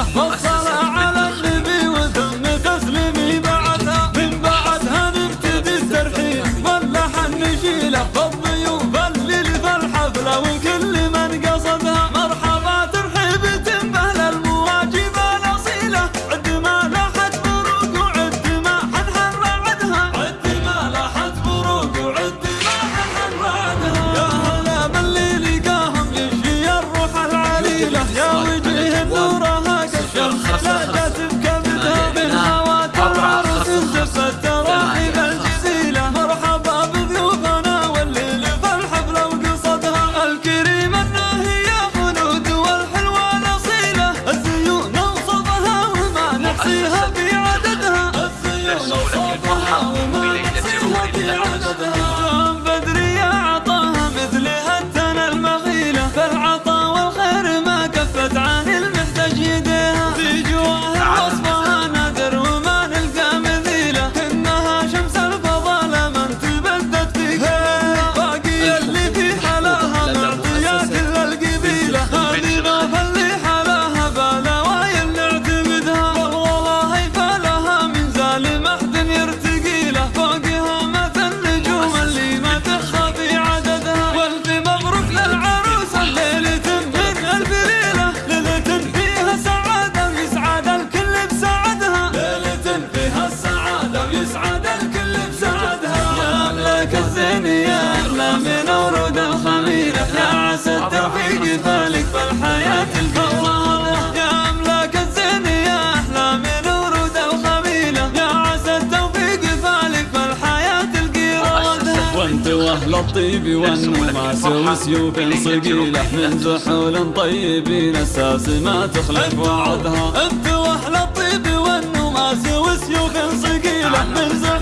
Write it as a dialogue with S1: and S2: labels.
S1: الصلاة والصلاة على النبي وثم تسليمي بعدها من بعدها نبتدي الترحيب واللحن نشيله والضيوف اللي ذا الحفلة بذلك فالحياة الفورة يا أملاك الزين يا أحلامي نوردة وخميلة يا عسى التوفيق فالك فالحياة القيرة وأنت وأهل الطيب والنماس وسيوف صقيلة من زحول طيبين أساس ما تخلف وعدها. أنت وأهل الطيب والنماس وسيوف صقيلة من زحول